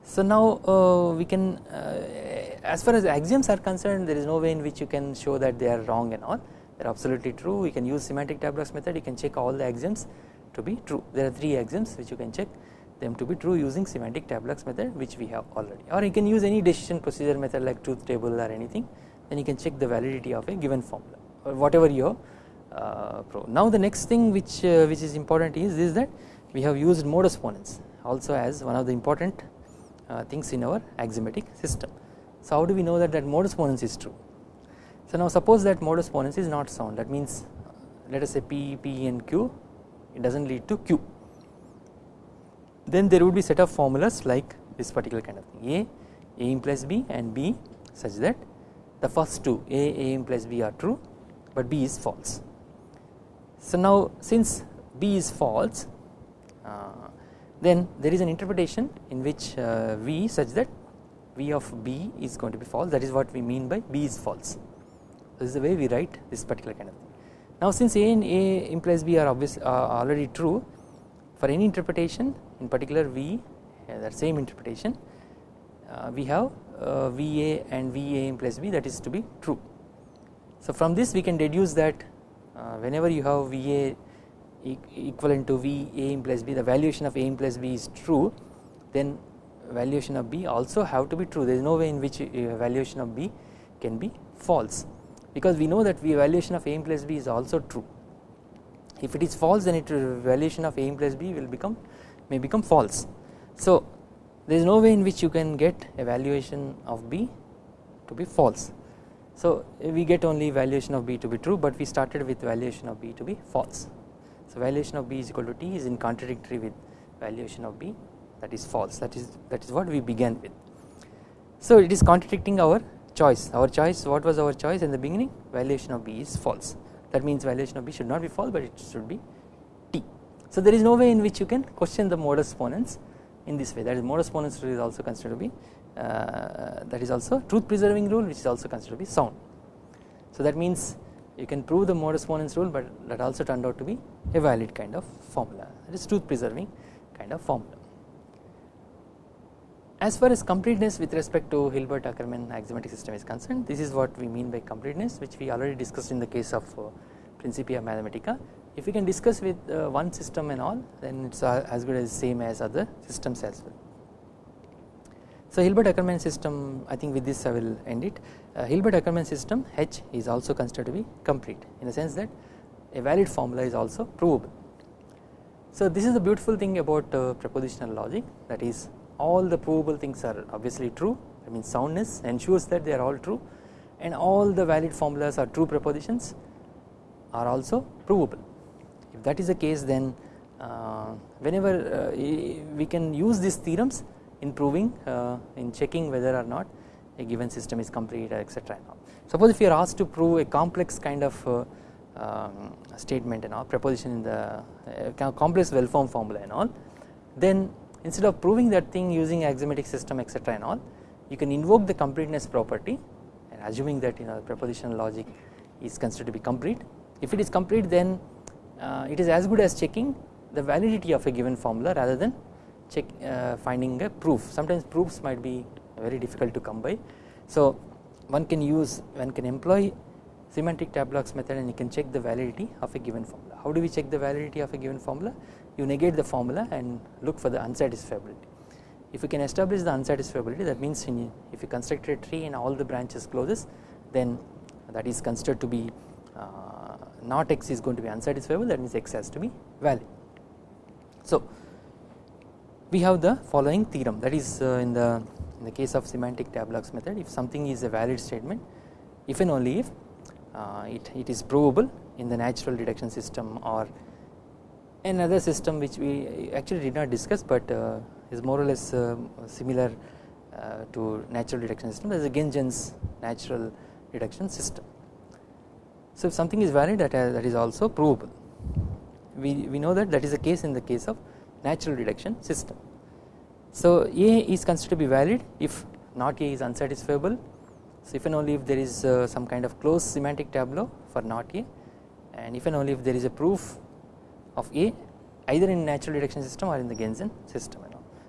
So now uh, we can uh, as far as axioms are concerned there is no way in which you can show that they are wrong and all. They are absolutely true. We can use semantic tableaux method. You can check all the axioms to be true. There are 3 axioms which you can check them to be true using semantic tableaux method which we have already. Or you can use any decision procedure method like truth table or anything. Then you can check the validity of a given formula or whatever your uh, pro. Now the next thing which uh, which is important is is that we have used modus ponens also as one of the important things in our axiomatic system. So how do we know that that modus ponens is true? So now suppose that modus ponens is not sound that means let us say P, P and Q it does not lead to Q then there would be set of formulas like this particular kind of thing A, A implies B and B such that the first two A, A implies B are true but B is false. So now since B is false uh, then there is an interpretation in which uh, V such that V of B is going to be false that is what we mean by B is false. This is the way we write this particular kind of thing. Now since A and A implies B are obvious uh, already true for any interpretation in particular V uh, that same interpretation uh, we have uh, VA and VA implies B that is to be true. So from this we can deduce that uh, whenever you have VA equivalent to VA implies B the valuation of A implies B is true then valuation of B also have to be true there is no way in which uh, valuation of B can be false because we know that V valuation of A implies B is also true if it is false then it valuation of A implies B will become may become false. So there is no way in which you can get a valuation of B to be false. So we get only valuation of B to be true but we started with valuation of B to be false. So valuation of B is equal to T is in contradictory with valuation of B that is false that is that is what we began with. So it is contradicting our choice our choice what was our choice in the beginning valuation of B is false that means valuation of B should not be false but it should be T. So there is no way in which you can question the modus ponens in this way that is modus ponens rule is also considered to be uh, that is also truth preserving rule which is also considered to be sound. So that means you can prove the modus ponens rule but that also turned out to be a valid kind of formula that is truth preserving kind of formula. As far as completeness with respect to Hilbert Ackermann axiomatic system is concerned this is what we mean by completeness which we already discussed in the case of uh, Principia Mathematica if we can discuss with uh, one system and all then it is uh, as good as same as other systems as well. So Hilbert Ackermann system I think with this I will end it uh, Hilbert Ackermann system H is also considered to be complete in the sense that a valid formula is also provable. So this is the beautiful thing about uh, propositional logic that is all the provable things are obviously true I mean soundness ensures that they are all true and all the valid formulas are true propositions are also provable if that is the case then uh, whenever uh, we can use these theorems in proving uh, in checking whether or not a given system is complete etc. Suppose if you are asked to prove a complex kind of uh, um, statement and all proposition in the uh, complex well formed formula and all then instead of proving that thing using axiomatic system etc and all you can invoke the completeness property and assuming that you know propositional logic is considered to be complete if it is complete then uh, it is as good as checking the validity of a given formula rather than check uh, finding a proof sometimes proofs might be very difficult to come by so one can use one can employ semantic tableaux method and you can check the validity of a given formula. How do we check the validity of a given formula? You negate the formula and look for the unsatisfiability. If you can establish the unsatisfiability that means if you construct a tree and all the branches closes then that is considered to be uh, not x is going to be unsatisfiable that means x has to be valid. So we have the following theorem that is uh, in the in the case of semantic tableaux method if something is a valid statement if and only if uh, it, it is provable in the natural deduction system or another system which we actually did not discuss but uh, is more or less uh, similar to natural deduction system that is a Gentzen's natural deduction system. So if something is valid that, uh, that is also provable we, we know that that is the case in the case of natural deduction system. So A is considered to be valid if not A is unsatisfiable so if and only if there is uh, some kind of closed semantic tableau for not A and if and only if there is a proof of A either in natural deduction system or in the Gentzen system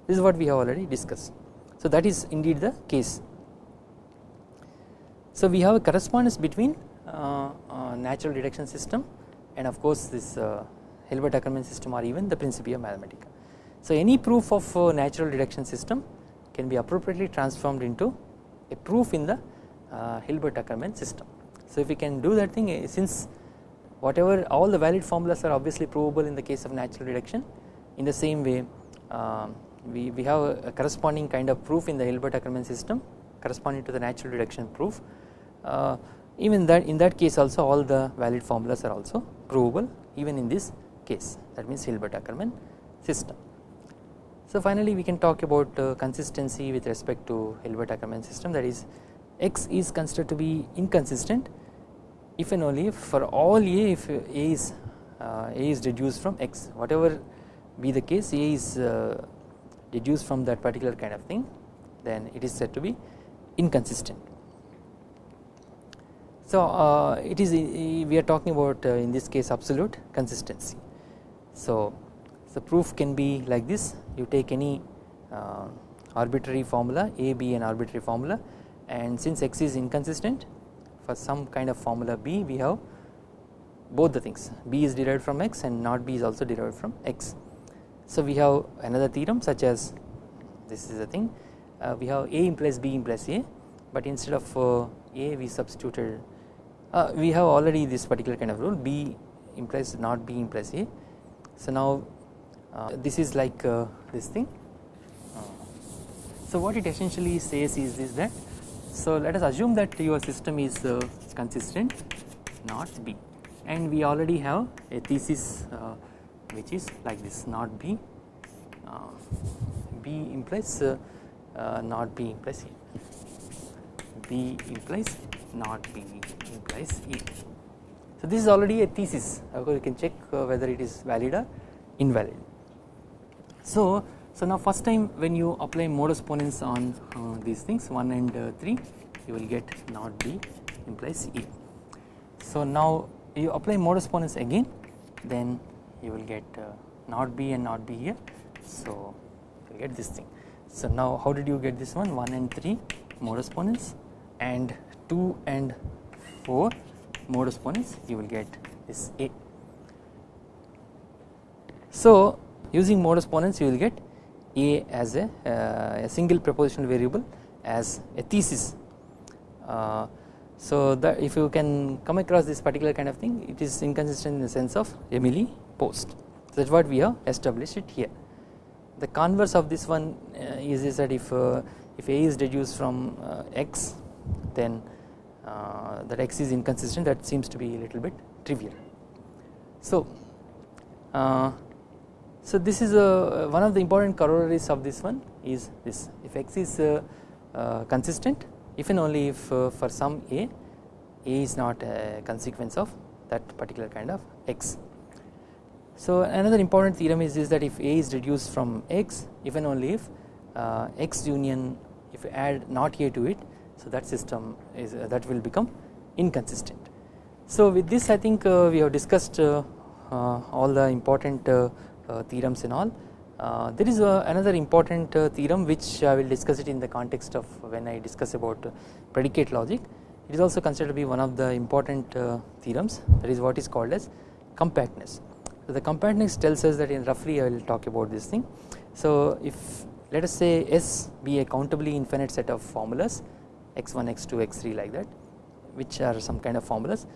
this is what we have already discussed. So that is indeed the case. So we have a correspondence between uh, uh, natural deduction system and of course this uh, Hilbert Ackermann system or even the Principia Mathematica. So any proof of uh, natural deduction system can be appropriately transformed into a proof in the uh, Hilbert Ackermann system. So if we can do that thing eh, since whatever all the valid formulas are obviously provable in the case of natural deduction in the same way um, we, we have a, corresponding kind of proof in the Hilbert Ackermann system corresponding to the natural deduction proof uh, even that in that case also all the valid formulas are also provable even in this case that means Hilbert Ackermann system. So finally we can talk about uh, consistency with respect to Hilbert Ackermann system that is x is considered to be inconsistent if and only if for all a if a is uh, a is deduced from x whatever be the case a is uh, deduced from that particular kind of thing then it is said to be inconsistent. So uh, it is we are talking about uh, in this case absolute consistency. So the proof can be like this you take any uh, arbitrary formula a b an arbitrary formula and since x is inconsistent for some kind of formula b we have both the things b is derived from x and not b is also derived from x. So we have another theorem such as this is the thing uh, we have a implies b implies a but instead of uh, a we substituted uh, we have already this particular kind of rule b implies not b implies a. So now this is like uh, this thing. Uh, so what it essentially says is, this that so let us assume that your system is uh, consistent not B. And we already have a thesis uh, which is like this not B. Uh, B implies uh, uh, not B implies A. B implies not B implies A. So this is already a thesis. Of course you can check uh, whether it is valid or invalid. So so now first time when you apply modus ponens on uh, these things 1 and uh, 3 you will get not B implies E. So now you apply modus ponens again then you will get uh, not B and not B here so you get this thing. So now how did you get this one 1 and 3 modus ponens and 2 and 4 modus ponens you will get this A. So using modus ponens you will get a as a, uh, a single propositional variable as a thesis. Uh, so that if you can come across this particular kind of thing it is inconsistent in the sense of Emil Post. That is what we have established it here. The converse of this one uh, is, is that if uh, if A is deduced from uh, X then uh, that X is inconsistent that seems to be a little bit trivial. So so this is a, one of the important corollaries of this one is this if x is uh, uh, consistent if and only if uh, for some a a is not a consequence of that particular kind of x. So another important theorem is, is that if a is reduced from x if and only if uh, x union if you add not a to it so that system is uh, that will become inconsistent. So with this I think uh, we have discussed all the important uh, theorems and all. Uh, there is uh, another important theorem which I will discuss it in the context of when I discuss about predicate logic it is also considered to be one of the important uh, theorems that is what is called as compactness. So the compactness tells us that in roughly I will talk about this thing. So if let us say S be a countably infinite set of formulas x1 x2 x3 like that which are some kind of formulas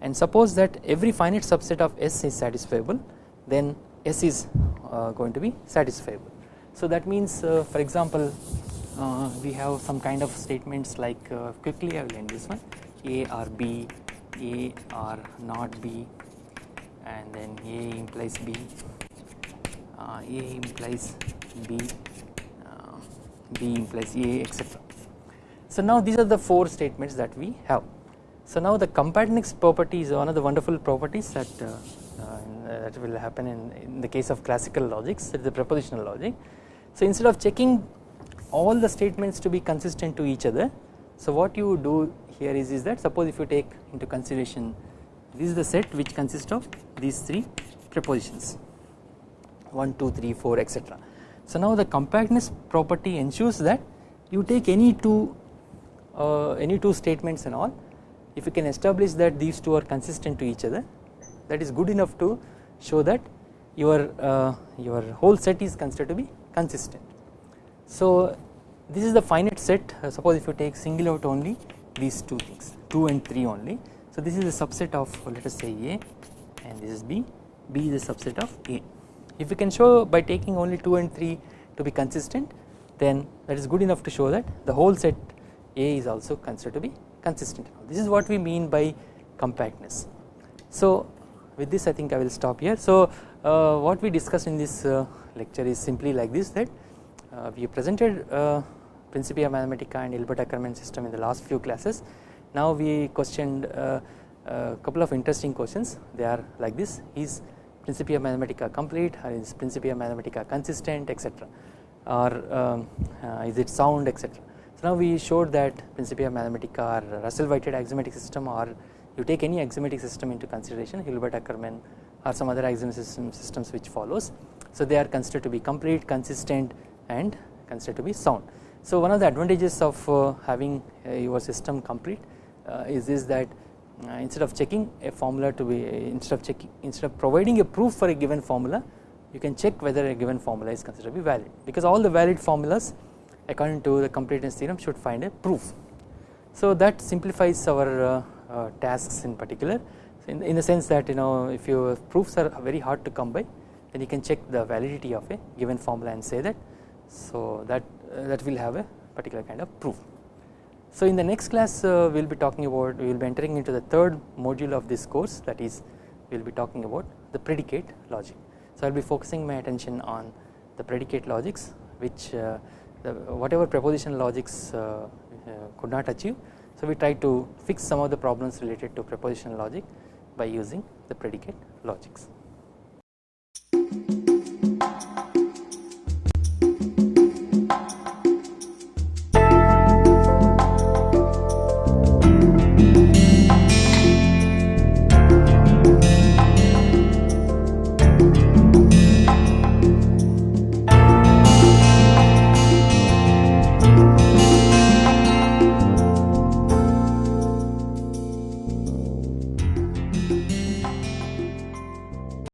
and suppose that every finite subset of S is satisfiable then S is uh, going to be satisfiable. So that means uh, for example uh, we have some kind of statements like quickly I will end this one A or B, A or not B and then A implies B, uh, A implies B, uh, B implies A etc. So now these are the four statements that we have. So now the compactness property is one of the wonderful properties that uh, that will happen in, in the case of classical logics that is the propositional logic. So instead of checking all the statements to be consistent to each other so what you do here is, is that suppose if you take into consideration this is the set which consists of these three propositions 1 2 3 4 etc. So now the compactness property ensures that you take any two uh, any two statements and all if you can establish that these two are consistent to each other that is good enough to show that your uh, your whole set is considered to be consistent. So this is the finite set uh, suppose if you take single out only these two things 2 and 3 only. So this is a subset of let us say A and this is B, B is a subset of A. If you can show by taking only 2 and 3 to be consistent then that is good enough to show that the whole set A is also considered to be consistent. This is what we mean by compactness. So with this I think I will stop here. So uh, what we discussed in this uh, lecture is simply like this that uh, we presented uh, Principia Mathematica and Hilbert-Ackermann system in the last few classes. Now we questioned uh, a couple of interesting questions they are like this is Principia Mathematica complete or is Principia Mathematica consistent etc or um, uh, is it sound etc. So now we showed that Principia Mathematica are Russell-Whitehead axiomatic system or you take any axiomatic system into consideration Hilbert-Ackermann or some other axiomatic system, systems which follows. So they are considered to be complete, consistent and considered to be sound. So one of the advantages of uh, having uh, your system complete uh, is this that uh, instead of checking a formula to be instead of checking instead of providing a proof for a given formula you can check whether a given formula is considered to be valid because all the valid formulas according to the completeness theorem should find a proof. So that simplifies our uh, uh, tasks in particular in, in the sense that you know if your proofs are very hard to come by then you can check the validity of a given formula and say that so that uh, that will have a particular kind of proof. So in the next class uh, we will be talking about we will be entering into the third module of this course that is we will be talking about the predicate logic. So I will be focusing my attention on the predicate logics which uh, the whatever proposition logics uh, uh, could not achieve. So, we try to fix some of the problems related to propositional logic by using the predicate logics.